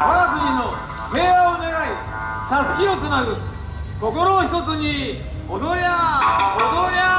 我が国の平和を願いたすきをつなぐ心を一つに踊りゃ踊りゃ